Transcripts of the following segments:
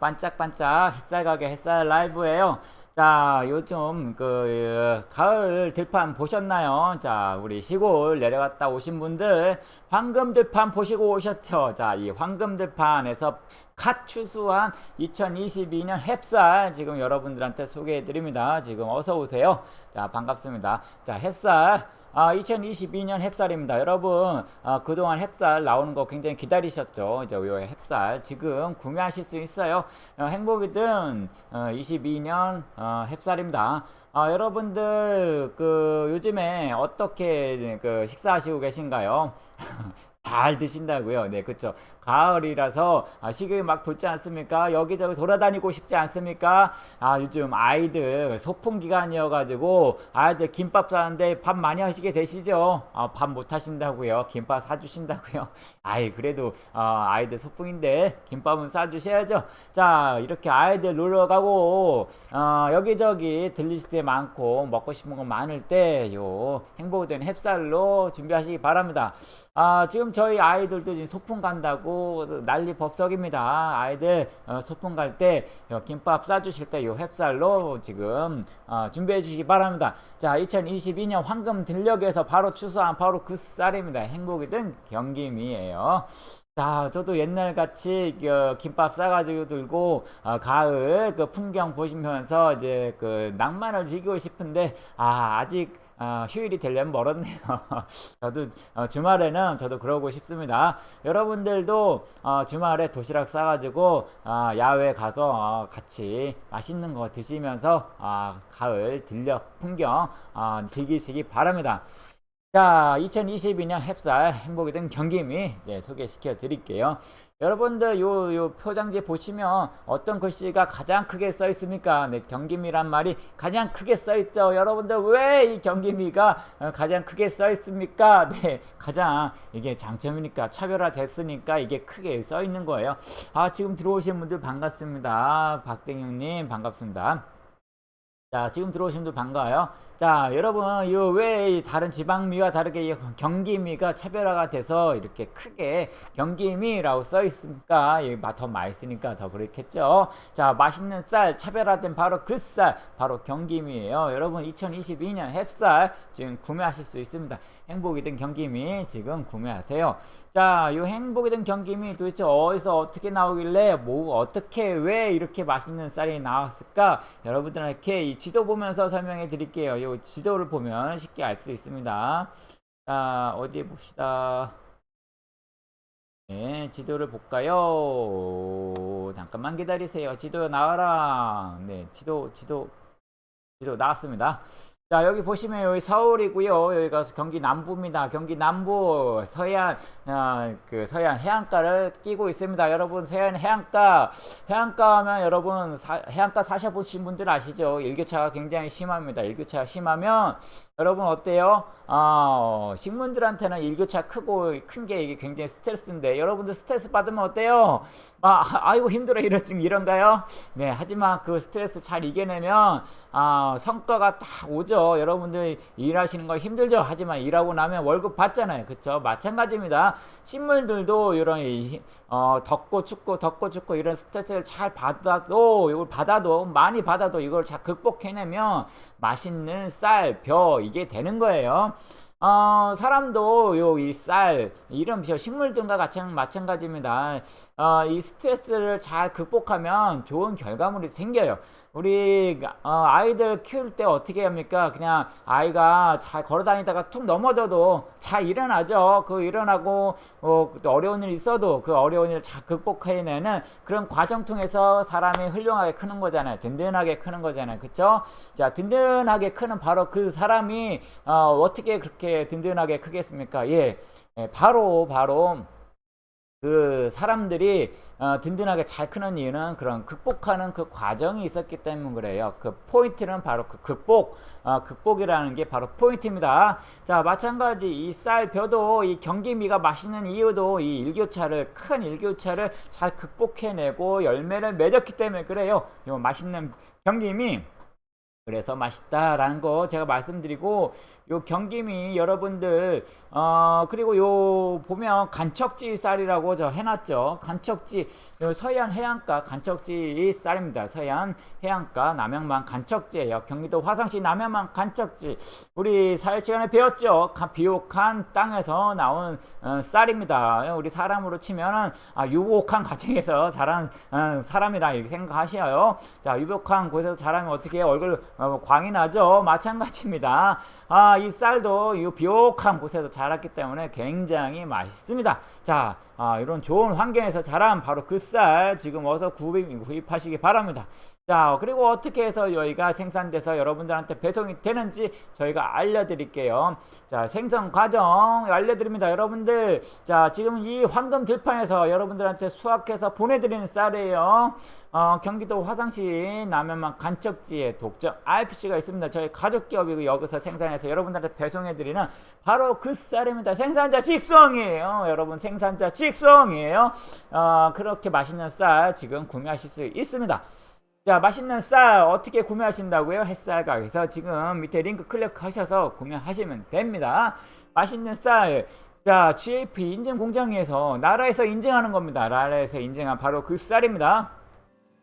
반짝반짝 햇살 가게 햇살 라이브예요. 자, 요즘 그 가을 들판 보셨나요? 자, 우리 시골 내려갔다 오신 분들 황금 들판 보시고 오셨죠? 자, 이 황금 들판에서 갓 추수한 2022년 햅쌀 지금 여러분들한테 소개해 드립니다. 지금 어서 오세요. 자, 반갑습니다. 자, 햅쌀 아, 2022년 햅쌀입니다. 여러분, 아, 그동안 햅쌀 나오는 거 굉장히 기다리셨죠? 이제 요 햅쌀 지금 구매하실 수 있어요. 어, 행복이든 어, 22년 어, 햅쌀입니다. 아, 여러분들 그 요즘에 어떻게 그 식사하시고 계신가요? 잘 드신다고요. 네, 그렇죠. 가을이라서 아, 식욕이 막 돋지 않습니까? 여기저기 돌아다니고 싶지 않습니까? 아, 요즘 아이들 소풍 기간이어가지고 아이들 김밥 사는데 밥 많이 하시게 되시죠? 아, 밥 못 하신다고요. 김밥 사주신다고요. 아이, 그래도 아, 아이들 소풍인데 김밥은 사주셔야죠. 자, 이렇게 아이들 놀러 가고 어, 여기저기 들리실 때 많고 먹고 싶은 거 많을 때 요 행복된 햅쌀로 준비하시기 바랍니다. 아, 지금 저희 아이들도 지금 소풍 간다고 난리 법석입니다. 아이들 어, 소풍 갈 때 김밥 싸주실 때이 햅쌀로 지금 어, 준비해 주시기 바랍니다. 자, 2022년 황금 들녘에서 바로 추수한 바로 그 쌀입니다. 행복이든 경김이에요. 자, 저도 옛날 같이 그 김밥 싸가지고 들고 어, 가을 그 풍경 보시면서 이제 그 낭만을 즐기고 싶은데 아 아직 어, 휴일이 되려면 멀었네요. 저도 어, 주말에는 저도 그러고 싶습니다. 여러분들도 어, 주말에 도시락 싸가지고 어, 야외 가서 어, 같이 맛있는 거 드시면서 어, 가을 들녘 풍경 어, 즐기시기 바랍니다. 자, 2022년 햅쌀 행복이 된 경기미 네, 소개시켜 드릴게요. 여러분들 요, 요 표장지 보시면 어떤 글씨가 가장 크게 써 있습니까? 네, 경기미란 말이 가장 크게 써 있죠. 여러분들 왜 이 경기미가 어, 가장 크게 써 있습니까? 네, 가장 이게 장점이니까 차별화 됐으니까 이게 크게 써 있는 거예요. 아, 지금 들어오신 분들 반갑습니다. 박땡영님 반갑습니다. 자, 지금 들어오신 분들 반가워요. 자, 여러분, 이왜 다른 지방미와 다르게 경기미가 차별화가 돼서 이렇게 크게 경기미라고 써 있으니까 더 맛있으니까 더 그렇겠죠. 자, 맛있는 쌀 차별화된 바로 그 쌀, 바로 경기미예요. 여러분, 2022년 햅쌀 지금 구매하실 수 있습니다. 행복이 든 경기미 지금 구매하세요. 자, 이 행복이 든 경기미 도대체 어디서 어떻게 나오길래 뭐 어떻게 왜 이렇게 맛있는 쌀이 나왔을까? 여러분들에게 이 지도 보면서 설명해 드릴게요. 이 지도를 보면 쉽게 알 수 있습니다. 자, 어디 봅시다. 네, 지도를 볼까요? 잠깐만 기다리세요. 지도 나와라. 네, 지도, 지도, 지도 나왔습니다. 자 여기 보시면 여기 서울이고요 여기가 경기 남부입니다 경기 남부 서해안 어, 그 서해안 해안가를 끼고 있습니다. 여러분 서해안 해안가 해안가 하면 여러분 사, 해안가 사셔보신 분들 아시죠? 일교차가 굉장히 심합니다. 일교차가 심하면 여러분 어때요? 어, 식물들한테는 일교차 크고 큰 게 이게 굉장히 스트레스인데 여러분들 스트레스 받으면 어때요? 아, 아이고 힘들어. 이런 이런가요? 네 하지만 그 스트레스 잘 이겨내면 아, 성과가 딱 오죠. 여러분들 일하시는 거 힘들죠? 하지만 일하고 나면 월급 받잖아요. 그쵸? 마찬가지입니다 식물들도 이런 어, 덥고 춥고 덥고 춥고 이런 스트레스를 잘 받아도 이걸 받아도 많이 받아도 이걸 잘 극복해내면 맛있는 쌀, 벼 이게 되는 거예요 어, 사람도 요 이 쌀 이런 식물들과 같이 마찬가지입니다. 어, 이 스트레스를 잘 극복하면 좋은 결과물이 생겨요. 우리 어, 아이들 키울 때 어떻게 합니까? 그냥 아이가 잘 걸어다니다가 툭 넘어져도 잘 일어나죠. 그 일어나고 어, 어려운 일 있어도 그 어려운 일을 잘 극복해내는 그런 과정 통해서 사람이 훌륭하게 크는 거잖아요. 든든하게 크는 거잖아요. 그쵸? 자, 든든하게 크는 바로 그 사람이 어, 어떻게 그렇게 든든하게 크겠습니까? 예, 예 바로 바로 그 사람들이 어, 든든하게 잘 크는 이유는 그런 극복하는 그 과정이 있었기 때문 그래요. 그 포인트는 바로 그 극복, 어, 극복이라는 게 바로 포인트입니다. 자, 마찬가지 이 쌀, 벼도 이 경기미가 맛있는 이유도 이 일교차를, 큰 일교차를 잘 극복해내고 열매를 맺었기 때문에 그래요. 이 맛있는 경기미. 그래서 맛있다라는 거 제가 말씀드리고 요 경김이 여러분들 어 그리고 요 보면 간척지 쌀이라고 저 해놨죠. 간척지 요 서해안 해안가 간척지 쌀입니다. 서해안 해안가 남양만 간척지예요. 경기도 화성시 남양만 간척지. 우리 사회 시간에 배웠죠. 가- 비옥한 땅에서 나온 어, 쌀입니다. 우리 사람으로 치면은 아, 유복한 가정에서 자란 어, 사람이라 이렇게 생각하셔요. 자, 유복한 곳에서 자라면 어떻게 얼굴 어, 광이 나죠? 마찬가지입니다. 아, 이 쌀도 이 비옥한 곳에서 자랐기 때문에 굉장히 맛있습니다. 자, 아, 이런 좋은 환경에서 자란 바로 그 쌀 지금 어서 구입, 구입하시기 바랍니다. 자, 그리고 어떻게 해서 여기가 생산돼서 여러분들한테 배송이 되는지 저희가 알려드릴게요. 자, 생산 과정 알려드립니다. 여러분들, 자, 지금 이 황금 들판에서 여러분들한테 수확해서 보내드리는 쌀이에요. 어, 경기도 화성시 남해만 간척지에 독점 RPC가 있습니다. 저희 가족 기업이고 여기서 생산해서 여러분들한테 배송해드리는 바로 그 쌀입니다. 생산자 직송이에요. 여러분 생산자 직 송이에요. 어, 그렇게 맛있는 쌀 지금 구매하실 수 있습니다. 자, 맛있는 쌀 어떻게 구매하신다고요? 햇살 가게에서 지금 밑에 링크 클릭하셔서 구매하시면 됩니다. 맛있는 쌀. 자, GAP 인증 공장에서 나라에서 인증하는 겁니다. 나라에서 인증한 바로 그 쌀입니다.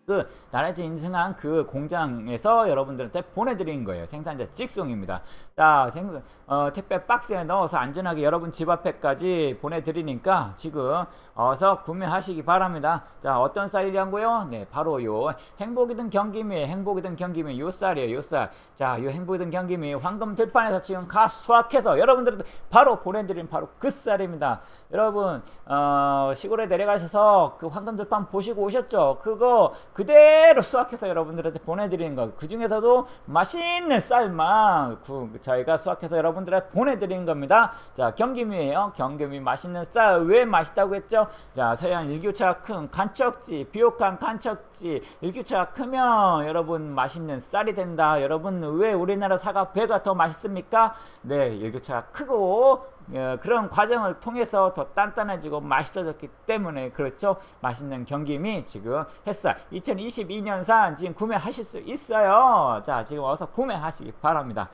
그 나라에서 인증한 그 공장에서 여러분들한테 보내드리는 거예요. 생산자 직송입니다. 자, 생, 어, 택배 박스에 넣어서 안전하게 여러분 집 앞에까지 보내드리니까 지금 어서 구매하시기 바랍니다. 자, 어떤 쌀이란고요? 네, 바로 요 행복이든 경기미, 행복이든 경기미 요 쌀이에요. 요 쌀. 자, 요 행복이든 경기미 황금 들판에서 지금 가 수확해서 여러분들한테 바로 보내드린 바로 그 쌀입니다. 여러분 어, 시골에 내려가셔서 그 황금 들판 보시고 오셨죠? 그거 그대로 수확해서 여러분들한테 보내드리는 거. 그 중에서도 맛있는 쌀만 구, 저희가 수확해서 여러분들한테 보내드리는 겁니다. 자, 경기미예요. 경기미 맛있는 쌀 왜 맛있다고 했죠? 자, 서해안 일교차가 큰 간척지, 비옥한 간척지, 일교차가 크면 여러분 맛있는 쌀이 된다. 여러분 왜 우리나라 사과 배가 더 맛있습니까? 네, 일교차가 크고 어, 그런 과정을 통해서 더 단단해지고 맛있어졌기 때문에 그렇죠. 맛있는 경김이 지금 햇살 2022년산 지금 구매하실 수 있어요. 자, 지금 어서 구매하시기 바랍니다.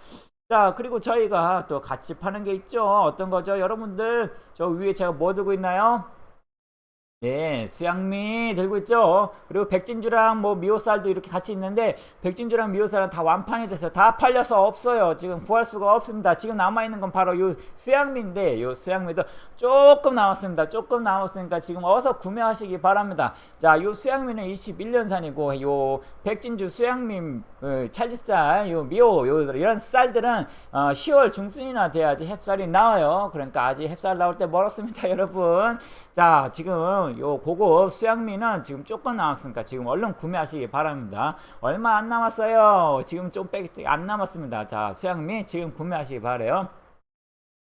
자, 그리고 저희가 또 같이 파는 게 있죠. 어떤 거죠? 여러분들 저 위에 제가 뭐 들고 있나요? 네, 수양미 들고 있죠. 그리고 백진주랑 뭐 미호쌀도 이렇게 같이 있는데 백진주랑 미호쌀은 다 완판이 됐어요. 다 팔려서 없어요. 지금 구할 수가 없습니다. 지금 남아 있는 건 바로 요 수양미인데 요 수양미도 조금 남았습니다. 조금 남았으니까 지금 어서 구매하시기 바랍니다. 자, 요 수양미는 21년산이고 요 백진주 수양미 어, 찰지쌀, 요 미호 요 이런 쌀들은 어, 10월 중순이나 돼야지 햅쌀이 나와요. 그러니까 아직 햅쌀 나올 때 멀었습니다, 여러분. 자, 지금 요 고급 수양미는 지금 조금 남았으니까 지금 얼른 구매하시기 바랍니다. 얼마 안 남았어요. 지금 좀빼안 남았습니다. 자, 수양미 지금 구매하시기 바래요.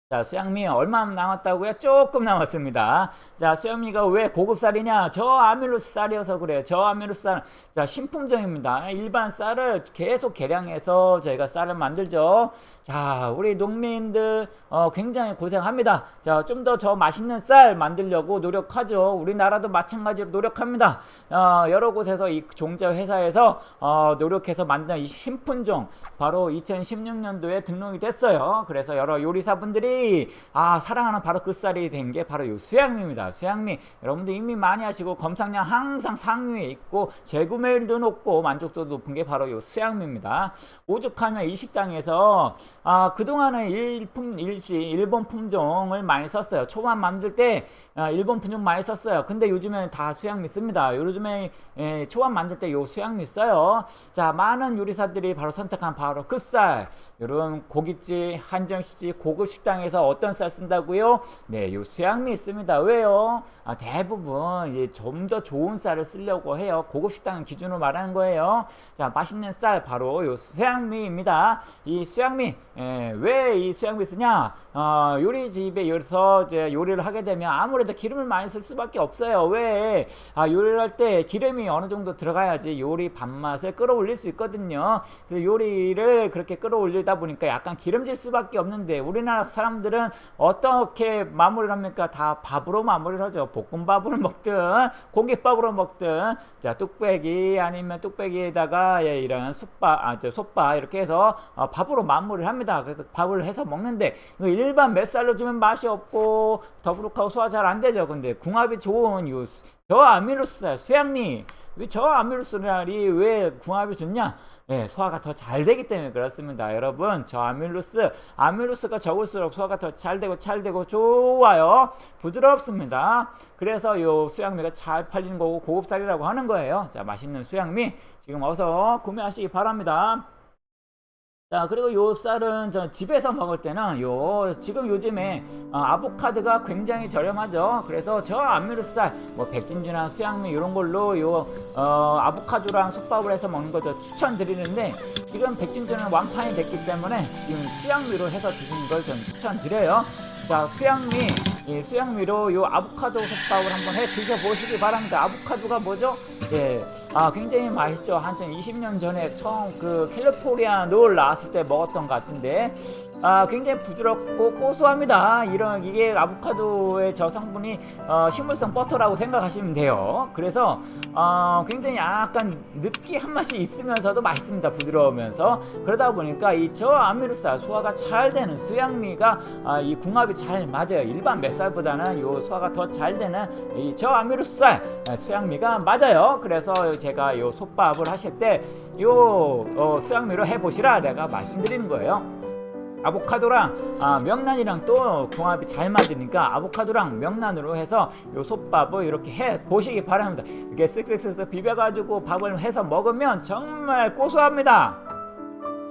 자, 수양미 얼마 남았다고요? 조금 남았습니다. 자, 수양미가 왜 고급쌀이냐? 저 아밀로스 쌀이어서 그래요. 저 아밀로스 쌀. 자, 신품종입니다. 일반 쌀을 계속 개량해서 저희가 쌀을 만들죠. 자, 우리 농민들 어, 굉장히 고생합니다. 자, 좀 더 저 맛있는 쌀 만들려고 노력하죠. 우리나라도 마찬가지로 노력합니다. 어, 여러 곳에서 이 종자 회사에서 어, 노력해서 만든 이 신품종 바로 2016년도에 등록이 됐어요. 그래서 여러 요리사분들이 아 사랑하는 바로 그 쌀이 된 게 바로 이 수양미입니다. 수양미 여러분들 이미 많이 하시고 검상량 항상 상위에 있고 재구매율도 높고 만족도 높은 게 바로 이 수양미입니다. 오죽하면 이 식당에서 아 그동안은 일품 일시 일본 품종을 많이 썼어요. 초반 만들 때 아, 일본 품종 많이 썼어요. 근데 요즘에는 다 수양미 씁니다. 요즘에 예, 초반 만들 때 요 수양미 써요. 자 많은 요리사들이 바로 선택한 바로 그 쌀. 이런 고깃집, 한정식집, 고급 식당에서 어떤 쌀 쓴다고요? 네, 요 수양미 있습니다. 왜요? 아, 대부분 이제 좀 더 좋은 쌀을 쓰려고 해요. 고급 식당 기준으로 말하는 거예요. 자, 맛있는 쌀 바로 요 수양미입니다. 이 수양미 예, 왜이 수양미 쓰냐? 어, 요리집에 여기서 이제 요리를 하게 되면 아무래도 기름을 많이 쓸 수밖에 없어요. 왜? 아, 요리를 할 때 기름이 어느 정도 들어가야지 요리 밥맛을 끌어올릴 수 있거든요. 그 요리를 그렇게 끌어올릴 마무리다 보니까 약간 기름질 수밖에 없는데 우리나라 사람들은 어떻게 마무리를 합니까? 다 밥으로 마무리를 하죠. 볶음밥으로 먹든 공깃밥으로 먹든 자 뚝배기 아니면 뚝배기에다가 예, 이런 숯밥, 아, 저 솥밥 이렇게 해서 어, 밥으로 마무리를 합니다. 그래서 밥을 해서 먹는데 일반 맵쌀로 주면 맛이 없고 더부룩하고 소화 잘 안 되죠. 근데 궁합이 좋은 요 저아미로스 수양미 왜 저아미로스랄이 왜 궁합이 좋냐? 예, 소화가 더 잘 되기 때문에 그렇습니다. 여러분, 저 아밀로스, 아밀로스가 적을수록 소화가 더 잘 되고 잘 되고 좋아요. 부드럽습니다. 그래서 요 수양미가 잘 팔리는 거고 고급살이라고 하는 거예요. 자, 맛있는 수양미 지금 어서 구매하시기 바랍니다. 자 그리고 요 쌀은 저 집에서 먹을 때는 요 지금 요즘에 어, 아보카도가 굉장히 저렴하죠. 그래서 저 안미루쌀 뭐 백진주나 수양미 이런 걸로 요 어, 아보카도랑 솥밥을 해서 먹는 것도 추천드리는데 지금 백진주는 완판이 됐기 때문에 지금 수양미로 해서 드시는 걸 저는 추천드려요. 자 수양미 이 수양미로 요 아보카도 솥밥을 한번 해 드셔보시기 바랍니다. 아보카도가 뭐죠? 예, 아 굉장히 맛있죠. 한참 20년 전에 처음 그 캘리포니아 롤 나왔을 때 먹었던 것 같은데 아 굉장히 부드럽고 고소합니다. 이런 이게 아보카도의 저 성분이 어, 식물성 버터라고 생각하시면 돼요. 그래서 어, 굉장히 약간 느끼한 맛이 있으면서도 맛있습니다. 부드러우면서 그러다 보니까 이 저아미루쌀 소화가 잘 되는 수양미가 아, 이 궁합이 잘 맞아요. 일반 맵쌀보다는 요 소화가 더 잘 되는 이 저아미루쌀 수양미가 맞아요. 그래서 제가 요 솥밥을 하실 때요 어, 수양미로 해보시라 내가 말씀드리는 거예요. 아보카도랑 아, 명란이랑 또 궁합이 잘 맞으니까 아보카도랑 명란으로 해서 요 솥밥을 이렇게 해 보시기 바랍니다. 이렇게 쓱쓱쓱쓱 비벼가지고 밥을 해서 먹으면 정말 고소합니다.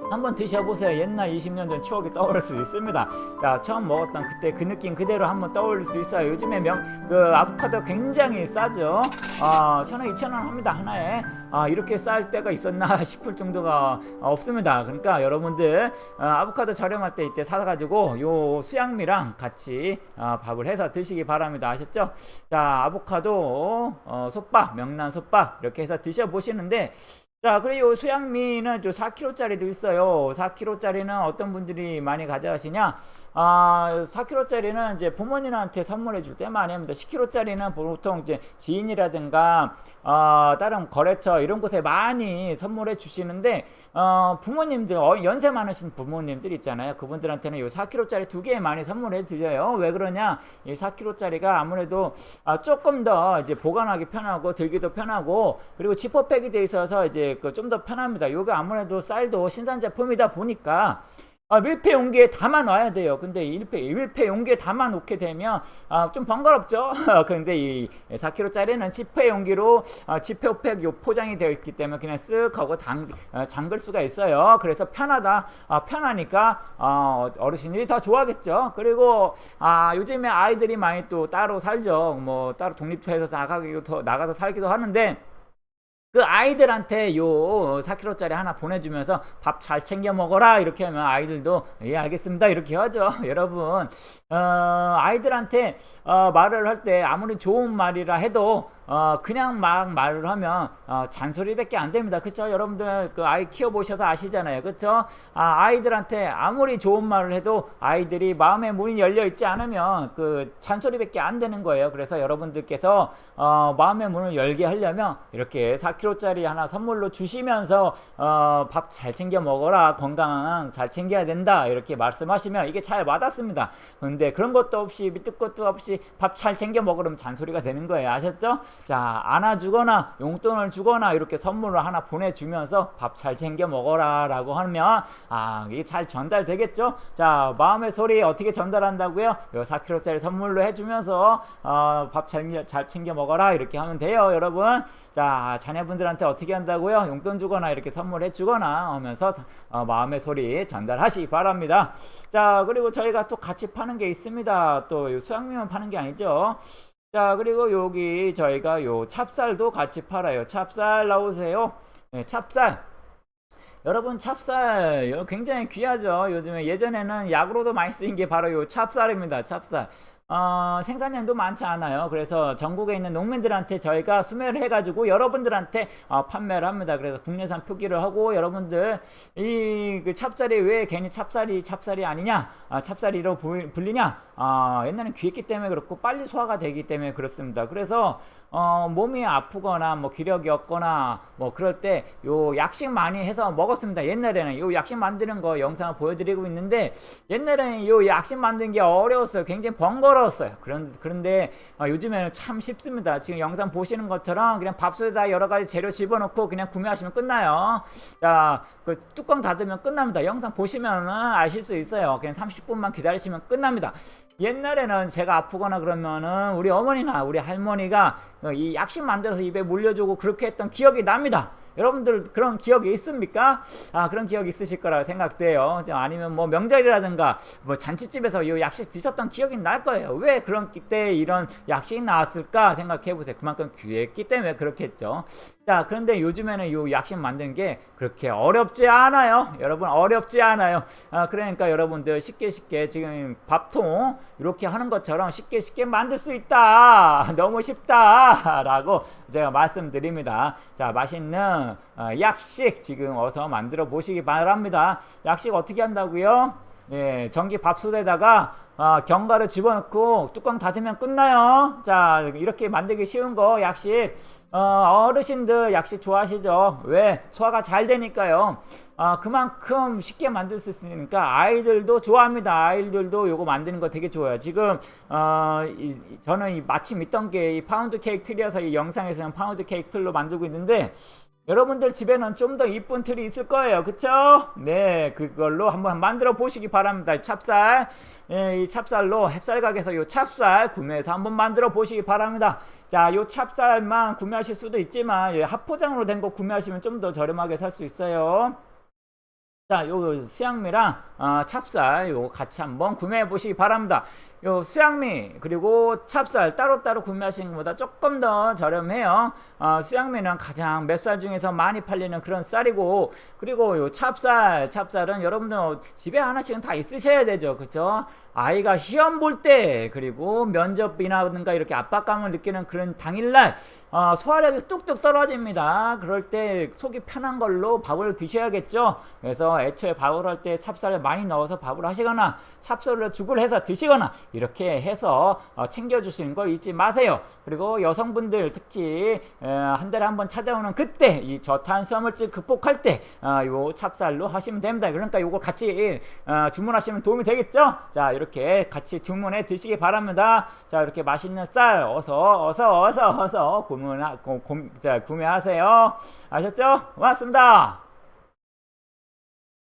한번 드셔보세요. 옛날 20년 전 추억이 떠오를 수 있습니다. 자, 처음 먹었던 그때 그 느낌 그대로 한번 떠올릴 수 있어요. 요즘에 명, 그 아보카도 굉장히 싸죠. 어, 천원, 이천 원 합니다. 하나에. 아, 이렇게 쌀 때가 있었나 싶을 정도가 없습니다. 그러니까 여러분들 어, 아보카도 저렴할 때 이때 사가지고 요 수양미랑 같이 어, 밥을 해서 드시기 바랍니다. 아셨죠? 자, 아보카도 어, 솥밥, 명란 솥밥 이렇게 해서 드셔보시는데 자, 그리고 수양미는 또 4kg짜리도 있어요. 4kg짜리는 어떤 분들이 많이 가져가시냐? 아, 4kg짜리는 이제 부모님한테 선물해 줄 때 많이 합니다. 10kg짜리는 보통 이제 지인이라든가 어, 다른 거래처 이런 곳에 많이 선물해 주시는데 어, 부모님들 어, 연세 많으신 부모님들 있잖아요. 그분들한테는 요 4kg짜리 두 개 많이 선물해 드려요. 왜 그러냐? 이 4kg짜리가 아무래도 아, 조금 더 이제 보관하기 편하고 들기도 편하고 그리고 지퍼백이 돼 있어서 이제 그 좀 더 편합니다. 요게 아무래도 쌀도 신산 제품이다 보니까 아, 밀폐 용기에 담아 놔야 돼요. 근데 밀폐, 밀폐 용기에 담아 놓게 되면 아, 좀 번거롭죠. 근데 이 4kg짜리는 지폐 용기로 아, 지폐팩 요 포장이 되어 있기 때문에 그냥 쓱 하고 당, 아, 잠글 수가 있어요. 그래서 편하다. 아, 편하니까 아, 어르신들이 더 좋아하겠죠. 그리고 아, 요즘에 아이들이 많이 또 따로 살죠. 뭐 따로 독립해서 나가기도 나가서 살기도 하는데 그 아이들한테 요 4kg짜리 하나 보내주면서 밥 잘 챙겨 먹어라 이렇게 하면 아이들도 예 알겠습니다. 이렇게 하죠 여러분. 어, 아이들한테 어, 말을 할 때 아무리 좋은 말이라 해도 어, 그냥 막 말을 하면 어, 잔소리밖에 안 됩니다. 그쵸? 여러분들 그 아이 키워보셔서 아시잖아요. 그쵸? 아, 아이들한테 아무리 좋은 말을 해도 아이들이 마음의 문이 열려 있지 않으면 그 잔소리밖에 안 되는 거예요. 그래서 여러분들께서 어, 마음의 문을 열게 하려면 이렇게 4kg짜리 하나 선물로 주시면서 어, 밥 잘 챙겨 먹어라. 건강 잘 챙겨야 된다. 이렇게 말씀하시면 이게 잘 와닿습니다. 근데 그런 것도 없이 밑도 것도 없이 밥 잘 챙겨 먹으면 잔소리가 되는 거예요. 아셨죠? 자 안아주거나 용돈을 주거나 이렇게 선물을 하나 보내주면서 밥 잘 챙겨 먹어라 라고 하면 아 이게 잘 전달되겠죠? 자 마음의 소리 어떻게 전달한다고요? 요 4kg짜리 선물로 해주면서 어, 밥 잘 잘 챙겨 먹어라. 이렇게 하면 돼요 여러분. 자 자녀분들한테 어떻게 한다고요? 용돈 주거나 이렇게 선물해 주거나 하면서 어, 마음의 소리 전달하시기 바랍니다. 자 그리고 저희가 또 같이 파는 게 있습니다. 또 수양미만 파는 게 아니죠 자 그리고 여기 저희가 요 찹쌀도 같이 팔아요. 찹쌀 나오세요. 네, 찹쌀. 여러분 찹쌀. 굉장히 귀하죠? 요즘에 예전에는 약으로도 많이 쓰인 게 바로 요 찹쌀입니다. 찹쌀 어, 생산량도 많지 않아요. 그래서 전국에 있는 농민들한테 저희가 수매를 해가지고 여러분들한테 어, 판매를 합니다. 그래서 국내산 표기를 하고 여러분들 이 그 찹쌀이 왜 괜히 찹쌀이 찹쌀이 아니냐, 아, 찹쌀이로 부- 불리냐? 아, 옛날엔 귀했기 때문에 그렇고 빨리 소화가 되기 때문에 그렇습니다. 그래서 어, 몸이 아프거나 뭐 기력이 없거나 뭐 그럴 때 요 약식 많이 해서 먹었습니다. 옛날에는 요 약식 만드는 거 영상을 보여드리고 있는데 옛날에는 요 약식 만드는 게 어려웠어요. 굉장히 번거로웠어요. 그런 그런데 어, 요즘에는 참 쉽습니다. 지금 영상 보시는 것처럼 그냥 밥솥에다 여러 가지 재료 집어넣고 그냥 구매하시면 끝나요. 자, 그 뚜껑 닫으면 끝납니다. 영상 보시면은 아실 수 있어요. 그냥 30분만 기다리시면 끝납니다. 옛날에는 제가 아프거나 그러면은 우리 어머니나 우리 할머니가 어, 이 약식 만들어서 입에 물려주고 그렇게 했던 기억이 납니다. 여러분들 그런 기억이 있습니까? 아 그런 기억이 있으실 거라 생각돼요. 아니면 뭐 명절이라든가 뭐 잔치집에서 이 약식 드셨던 기억이 날 거예요. 왜 그런 때 이런 약식이 나왔을까 생각해 보세요. 그만큼 귀했기 때문에 그렇겠죠. 자 그런데 요즘에는 이 약식 만드는 게 그렇게 어렵지 않아요. 여러분 어렵지 않아요. 아 그러니까 여러분들 쉽게 쉽게 지금 밥통 이렇게 하는 것처럼 쉽게 쉽게 만들 수 있다. 너무 쉽다라고 제가 말씀드립니다. 자 맛있는 어, 약식 지금 어서 만들어 보시기 바랍니다. 약식 어떻게 한다고요? 예, 전기 밥솥에다가 아, 견과를 집어넣고 뚜껑 닫으면 끝나요. 자, 이렇게 만들기 쉬운 거 약식. 어, 어르신들 약식 좋아하시죠? 왜? 소화가 잘 되니까요. 아, 그만큼 쉽게 만들 수 있으니까 아이들도 좋아합니다. 아이들도 요거 만드는 거 되게 좋아요. 지금 어, 이, 저는 이 마침 있던 게 이 파운드 케이크 틀이어서 이 영상에서는 파운드 케이크 틀로 만들고 있는데 여러분들 집에는 좀 더 이쁜 틀이 있을 거예요. 그쵸? 네, 그걸로 한번 만들어 보시기 바랍니다. 찹쌀, 예, 이 찹쌀로 햅쌀 가게에서 이 찹쌀 구매해서 한번 만들어 보시기 바랍니다. 자, 요 찹쌀만 구매하실 수도 있지만 예, 합포장으로 된 거 구매하시면 좀 더 저렴하게 살 수 있어요. 자, 요 수양미랑 어, 찹쌀 요거 같이 한번 구매해 보시기 바랍니다. 요 수양미 그리고 찹쌀 따로따로 구매하시는 것보다 조금 더 저렴해요. 어, 수양미는 가장 맵쌀 중에서 많이 팔리는 그런 쌀이고 그리고 요 찹쌀 찹쌀은 여러분들 집에 하나씩은 다 있으셔야 되죠. 그쵸? 아이가 시험 볼 때 그리고 면접이나든가 이렇게 압박감을 느끼는 그런 당일날 어, 소화력이 뚝뚝 떨어집니다. 그럴 때 속이 편한 걸로 밥을 드셔야겠죠. 그래서 애초에 밥을 할 때 찹쌀을 많이 넣어서 밥을 하시거나 찹쌀로 죽을 해서 드시거나 이렇게 해서 어, 챙겨주시는 걸 잊지 마세요. 그리고 여성분들 특히 에, 한 달에 한 번 찾아오는 그때 이 저탄수화물질 극복할 때 어, 요 찹쌀로 하시면 됩니다. 그러니까 요거 같이 어, 주문하시면 도움이 되겠죠. 자 이렇게 같이 주문해 드시기 바랍니다. 자 이렇게 맛있는 쌀 어서 어서 어서 어서 자, 구매하세요. 아셨죠? 고맙습니다.